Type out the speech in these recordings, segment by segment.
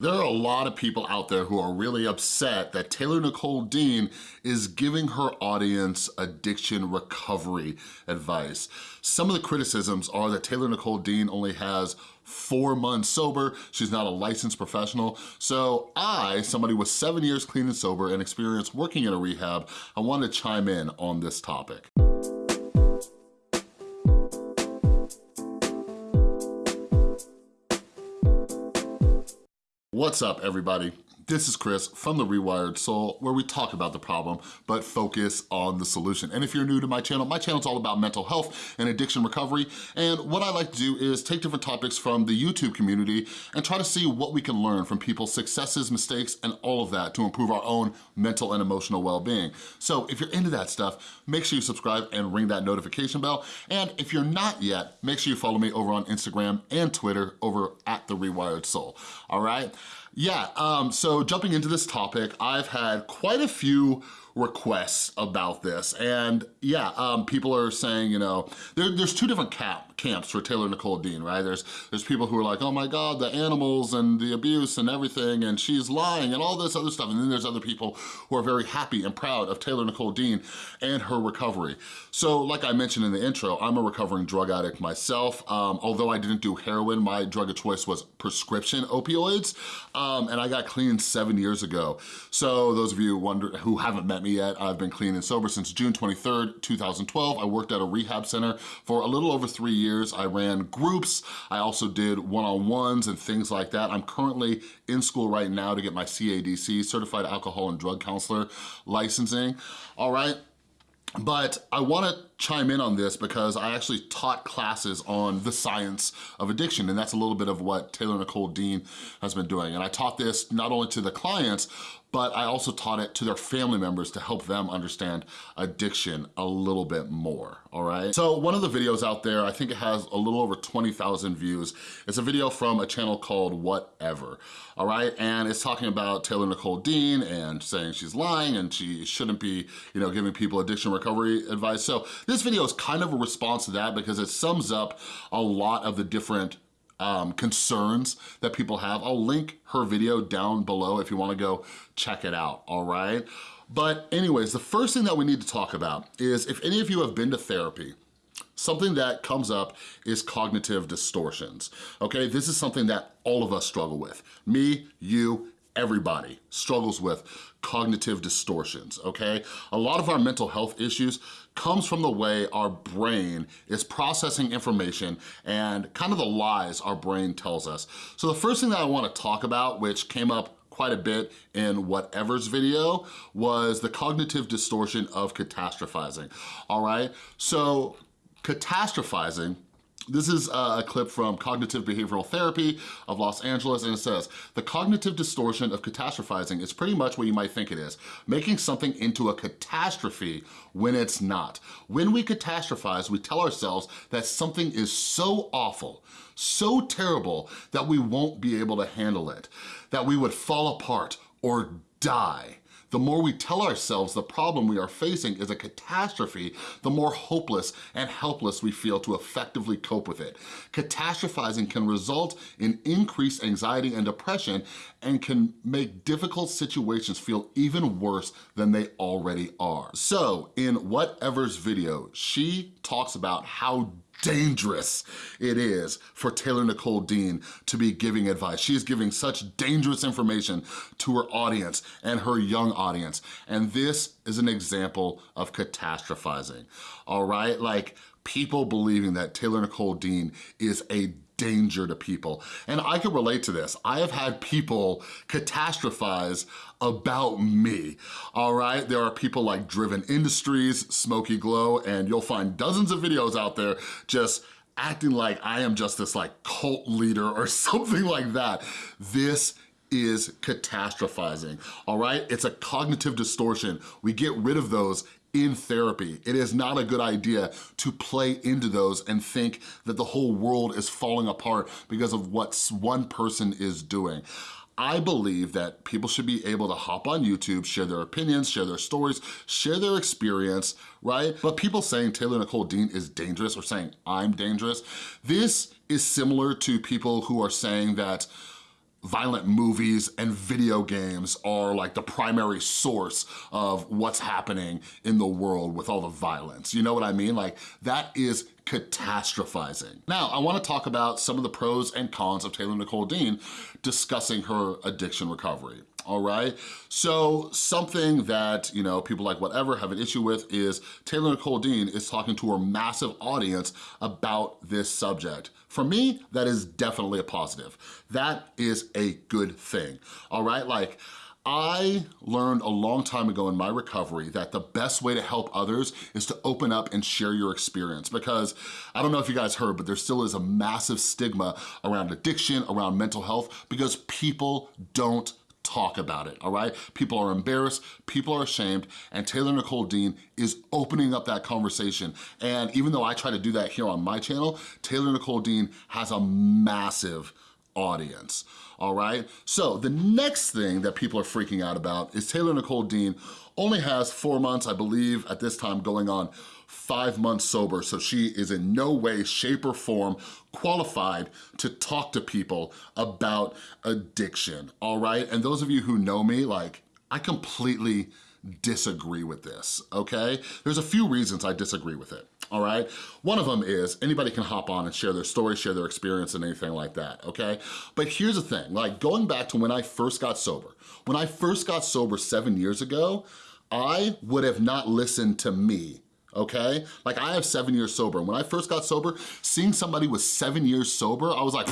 There are a lot of people out there who are really upset that Taylor Nicole Dean is giving her audience addiction recovery advice. Some of the criticisms are that Taylor Nicole Dean only has four months sober, she's not a licensed professional. So I, somebody with seven years clean and sober and experience working in a rehab, I wanted to chime in on this topic. What's up, everybody? This is Chris from The Rewired Soul, where we talk about the problem, but focus on the solution. And if you're new to my channel, my channel is all about mental health and addiction recovery. And what I like to do is take different topics from the YouTube community and try to see what we can learn from people's successes, mistakes, and all of that to improve our own mental and emotional well-being. So if you're into that stuff, make sure you subscribe and ring that notification bell. And if you're not yet, make sure you follow me over on Instagram and Twitter over at The Rewired Soul, all right? Yeah, um, so jumping into this topic, I've had quite a few requests about this. And yeah, um, people are saying, you know, there, there's two different cap, camps for Taylor Nicole Dean, right? There's, there's people who are like, oh my God, the animals and the abuse and everything, and she's lying and all this other stuff. And then there's other people who are very happy and proud of Taylor Nicole Dean and her recovery. So like I mentioned in the intro, I'm a recovering drug addict myself. Um, although I didn't do heroin, my drug of choice was prescription opioids. Um, and I got clean seven years ago. So those of you wonder who haven't met me me yet. I've been clean and sober since June 23rd, 2012. I worked at a rehab center for a little over three years. I ran groups. I also did one-on-ones and things like that. I'm currently in school right now to get my CADC, Certified Alcohol and Drug Counselor licensing. All right, but I wanna chime in on this because I actually taught classes on the science of addiction and that's a little bit of what Taylor Nicole Dean has been doing. And I taught this not only to the clients, but I also taught it to their family members to help them understand addiction a little bit more, all right? So one of the videos out there, I think it has a little over 20,000 views. It's a video from a channel called Whatever, all right? And it's talking about Taylor Nicole Dean and saying she's lying and she shouldn't be, you know, giving people addiction recovery advice. So this video is kind of a response to that because it sums up a lot of the different um, concerns that people have. I'll link her video down below if you wanna go check it out, all right? But anyways, the first thing that we need to talk about is if any of you have been to therapy, something that comes up is cognitive distortions, okay? This is something that all of us struggle with. Me, you, everybody struggles with cognitive distortions, okay? A lot of our mental health issues comes from the way our brain is processing information and kind of the lies our brain tells us. So the first thing that I wanna talk about, which came up quite a bit in whatever's video was the cognitive distortion of catastrophizing, all right? So catastrophizing this is uh, a clip from Cognitive Behavioral Therapy of Los Angeles, and it says, the cognitive distortion of catastrophizing is pretty much what you might think it is, making something into a catastrophe when it's not. When we catastrophize, we tell ourselves that something is so awful, so terrible that we won't be able to handle it, that we would fall apart or die. The more we tell ourselves the problem we are facing is a catastrophe, the more hopeless and helpless we feel to effectively cope with it. Catastrophizing can result in increased anxiety and depression and can make difficult situations feel even worse than they already are. So in Whatever's video, she talks about how dangerous it is for Taylor Nicole Dean to be giving advice. She is giving such dangerous information to her audience and her young audience. And this is an example of catastrophizing, all right? Like people believing that Taylor Nicole Dean is a danger to people. And I can relate to this. I have had people catastrophize about me, all right? There are people like Driven Industries, Smoky Glow, and you'll find dozens of videos out there just acting like I am just this like cult leader or something like that. This is catastrophizing, all right? It's a cognitive distortion. We get rid of those in therapy. It is not a good idea to play into those and think that the whole world is falling apart because of what one person is doing. I believe that people should be able to hop on YouTube, share their opinions, share their stories, share their experience, right? But people saying Taylor Nicole Dean is dangerous or saying I'm dangerous, this is similar to people who are saying that violent movies and video games are like the primary source of what's happening in the world with all the violence. You know what I mean? Like that is catastrophizing. Now, I wanna talk about some of the pros and cons of Taylor Nicole Dean discussing her addiction recovery all right? So something that, you know, people like whatever have an issue with is Taylor Nicole Dean is talking to her massive audience about this subject. For me, that is definitely a positive. That is a good thing, all right? Like, I learned a long time ago in my recovery that the best way to help others is to open up and share your experience because I don't know if you guys heard, but there still is a massive stigma around addiction, around mental health, because people don't talk about it, all right? People are embarrassed, people are ashamed, and Taylor Nicole Dean is opening up that conversation. And even though I try to do that here on my channel, Taylor Nicole Dean has a massive audience, all right? So the next thing that people are freaking out about is Taylor Nicole Dean only has four months, I believe, at this time going on five months sober, so she is in no way, shape, or form qualified to talk to people about addiction, all right? And those of you who know me, like, I completely disagree with this, okay? There's a few reasons I disagree with it, all right? One of them is anybody can hop on and share their story, share their experience and anything like that, okay? But here's the thing, like going back to when I first got sober, when I first got sober seven years ago, I would have not listened to me okay? Like I have seven years sober. And when I first got sober, seeing somebody with seven years sober, I was like,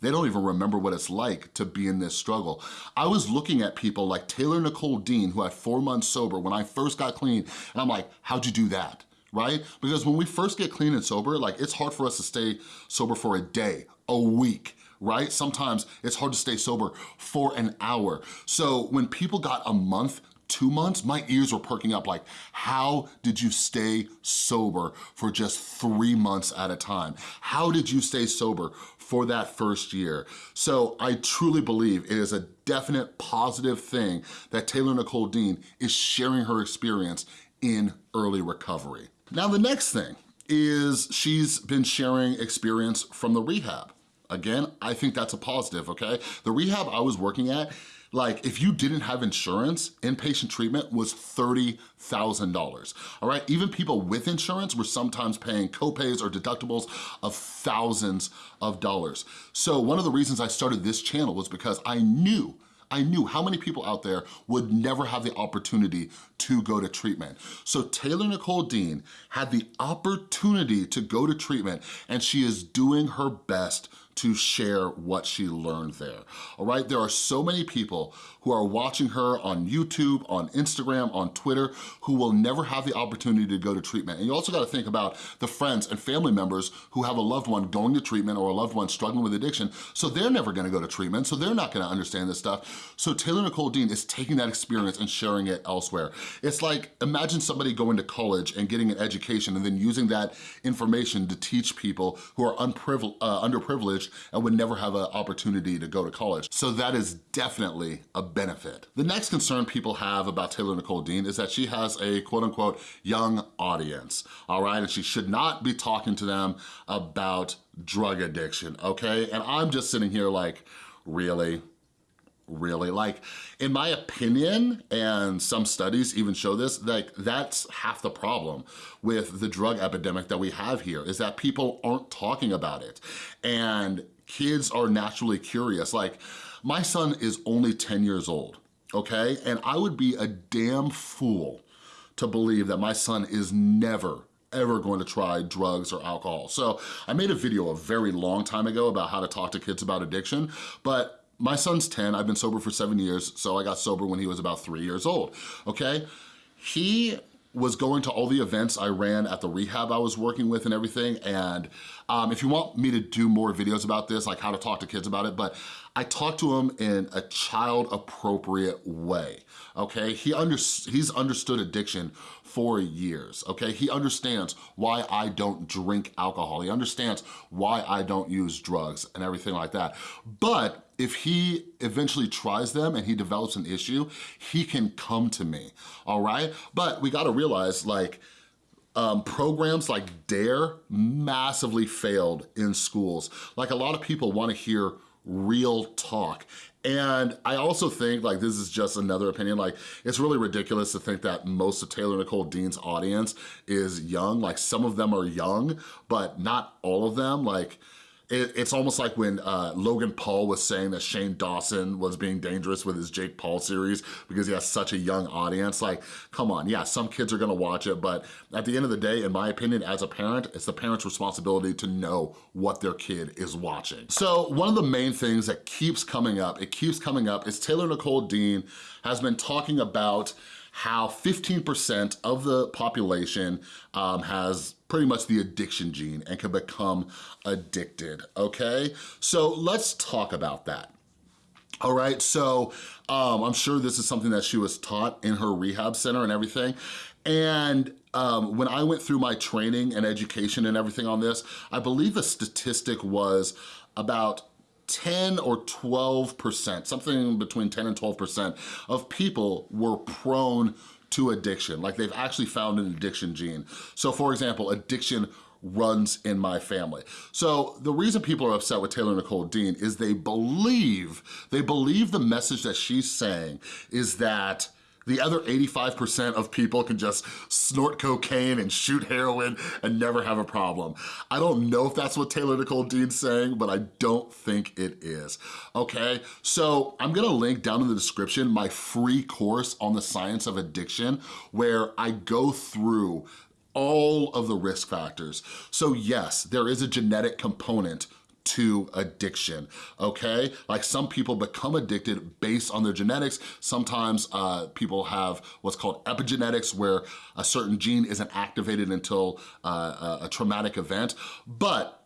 they don't even remember what it's like to be in this struggle. I was looking at people like Taylor Nicole Dean, who had four months sober when I first got clean, and I'm like, how'd you do that? Right? Because when we first get clean and sober, like it's hard for us to stay sober for a day, a week, right? Sometimes it's hard to stay sober for an hour. So when people got a month two months, my ears were perking up like, how did you stay sober for just three months at a time? How did you stay sober for that first year? So I truly believe it is a definite positive thing that Taylor Nicole Dean is sharing her experience in early recovery. Now the next thing is she's been sharing experience from the rehab. Again, I think that's a positive, okay? The rehab I was working at, like if you didn't have insurance, inpatient treatment was $30,000, all right? Even people with insurance were sometimes paying copays or deductibles of thousands of dollars. So one of the reasons I started this channel was because I knew I knew how many people out there would never have the opportunity to go to treatment. So Taylor Nicole Dean had the opportunity to go to treatment and she is doing her best to share what she learned there, all right? There are so many people who are watching her on YouTube, on Instagram, on Twitter, who will never have the opportunity to go to treatment. And you also gotta think about the friends and family members who have a loved one going to treatment or a loved one struggling with addiction, so they're never gonna go to treatment, so they're not gonna understand this stuff. So Taylor Nicole Dean is taking that experience and sharing it elsewhere. It's like, imagine somebody going to college and getting an education and then using that information to teach people who are uh, underprivileged and would never have an opportunity to go to college. So that is definitely a benefit. The next concern people have about Taylor Nicole Dean is that she has a quote unquote young audience, all right? And she should not be talking to them about drug addiction, okay? And I'm just sitting here like, really? Really like. In my opinion and some studies even show this like that's half the problem with the drug epidemic that we have here is that people aren't talking about it. And kids are naturally curious. Like my son is only 10 years old okay? And I would be a damn fool to believe that my son is never ever going to try drugs or alcohol. So I made a video a very long time ago about how to talk to kids about addiction, but my son's 10, I've been sober for seven years, so I got sober when he was about three years old, okay? He was going to all the events I ran at the rehab I was working with and everything, and um, if you want me to do more videos about this, like how to talk to kids about it, but I talked to him in a child-appropriate way, okay? He under, he's understood addiction for years, okay? He understands why I don't drink alcohol. He understands why I don't use drugs and everything like that. But if he eventually tries them and he develops an issue, he can come to me, all right? But we gotta realize like, um, programs like DARE massively failed in schools. Like a lot of people wanna hear real talk. And I also think, like, this is just another opinion, like, it's really ridiculous to think that most of Taylor Nicole Dean's audience is young. Like, some of them are young, but not all of them. Like, it, it's almost like when uh, Logan Paul was saying that Shane Dawson was being dangerous with his Jake Paul series because he has such a young audience. Like, come on, yeah, some kids are gonna watch it, but at the end of the day, in my opinion, as a parent, it's the parent's responsibility to know what their kid is watching. So one of the main things that keeps coming up, it keeps coming up, is Taylor Nicole Dean has been talking about how 15% of the population um, has pretty much the addiction gene and can become addicted, okay? So let's talk about that. All right, so um, I'm sure this is something that she was taught in her rehab center and everything. And um, when I went through my training and education and everything on this, I believe the statistic was about 10 or 12%, something between 10 and 12% of people were prone to addiction. Like they've actually found an addiction gene. So for example, addiction runs in my family. So the reason people are upset with Taylor Nicole Dean is they believe, they believe the message that she's saying is that the other 85% of people can just snort cocaine and shoot heroin and never have a problem. I don't know if that's what Taylor Nicole Dean's saying, but I don't think it is, okay? So I'm gonna link down in the description my free course on the science of addiction where I go through all of the risk factors. So yes, there is a genetic component to addiction, okay? Like some people become addicted based on their genetics. Sometimes uh, people have what's called epigenetics where a certain gene isn't activated until uh, a traumatic event. But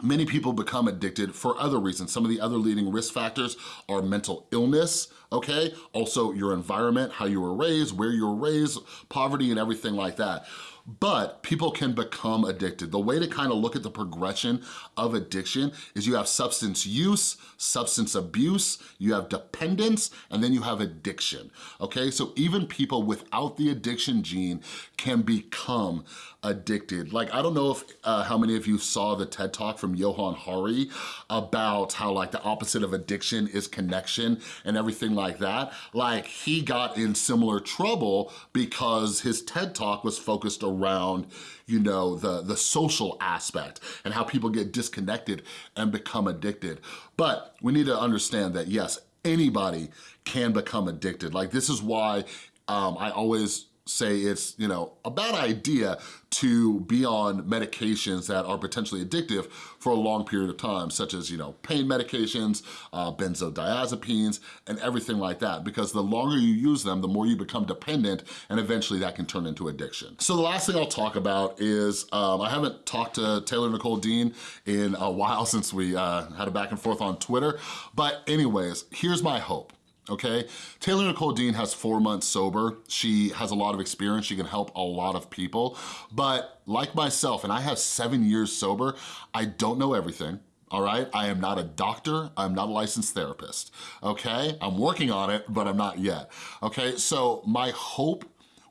Many people become addicted for other reasons. Some of the other leading risk factors are mental illness, okay? Also your environment, how you were raised, where you were raised, poverty and everything like that but people can become addicted. The way to kind of look at the progression of addiction is you have substance use, substance abuse, you have dependence, and then you have addiction, okay? So even people without the addiction gene can become addicted. Like, I don't know if uh, how many of you saw the TED Talk from Johann Hari about how like the opposite of addiction is connection and everything like that. Like he got in similar trouble because his TED Talk was focused around you know, the, the social aspect and how people get disconnected and become addicted. But we need to understand that yes, anybody can become addicted. Like this is why um, I always say it's, you know, a bad idea to be on medications that are potentially addictive for a long period of time, such as, you know, pain medications, uh, benzodiazepines, and everything like that, because the longer you use them, the more you become dependent, and eventually that can turn into addiction. So the last thing I'll talk about is, um, I haven't talked to Taylor Nicole Dean in a while since we uh, had a back and forth on Twitter, but anyways, here's my hope okay? Taylor Nicole Dean has four months sober. She has a lot of experience. She can help a lot of people. But like myself, and I have seven years sober, I don't know everything all right? I am not a doctor, I'm not a licensed therapist, okay? I'm working on it, but I'm not yet, okay? So my hope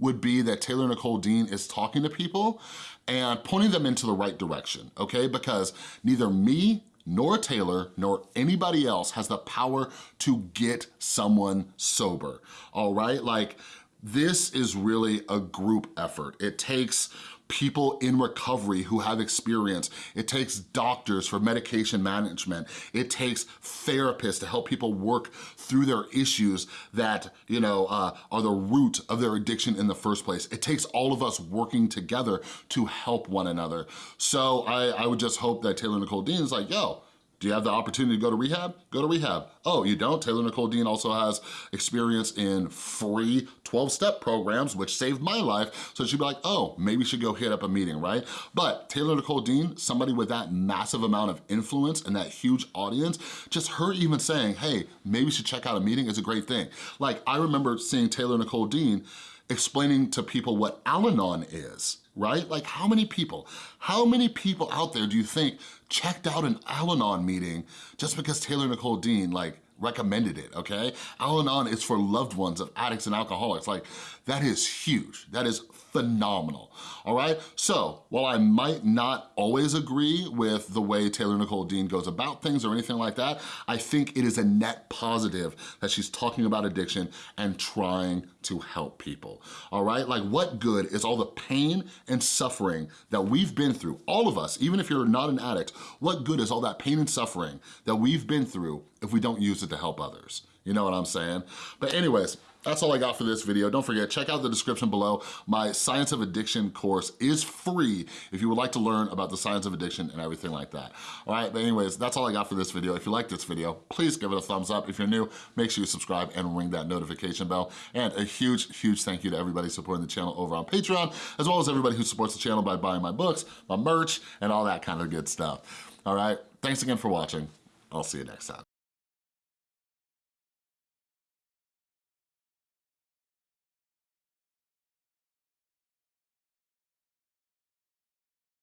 would be that Taylor Nicole Dean is talking to people and pointing them into the right direction, okay? Because neither me nor Taylor, nor anybody else has the power to get someone sober, all right? Like, this is really a group effort. It takes people in recovery who have experience. It takes doctors for medication management. It takes therapists to help people work through their issues that, you know, uh, are the root of their addiction in the first place. It takes all of us working together to help one another. So I, I would just hope that Taylor Nicole Dean is like, yo, do you have the opportunity to go to rehab? Go to rehab. Oh, you don't? Taylor Nicole Dean also has experience in free 12-step programs, which saved my life. So she'd be like, oh, maybe should go hit up a meeting, right? But Taylor Nicole Dean, somebody with that massive amount of influence and that huge audience, just her even saying, hey, maybe we should check out a meeting is a great thing. Like, I remember seeing Taylor Nicole Dean explaining to people what Al-Anon is, right? Like how many people, how many people out there do you think checked out an Al-Anon meeting just because Taylor Nicole Dean like recommended it, okay? Al-Anon is for loved ones of addicts and alcoholics. Like, that is huge. That is phenomenal, all right? So, while I might not always agree with the way Taylor Nicole Dean goes about things or anything like that, I think it is a net positive that she's talking about addiction and trying to help people, all right? Like, what good is all the pain and suffering that we've been through, all of us, even if you're not an addict, what good is all that pain and suffering that we've been through if we don't use it to help others? You know what I'm saying? But anyways, that's all I got for this video. Don't forget, check out the description below. My Science of Addiction course is free if you would like to learn about the science of addiction and everything like that. All right, but anyways, that's all I got for this video. If you like this video, please give it a thumbs up. If you're new, make sure you subscribe and ring that notification bell. And a huge, huge thank you to everybody supporting the channel over on Patreon, as well as everybody who supports the channel by buying my books, my merch, and all that kind of good stuff. All right, thanks again for watching. I'll see you next time.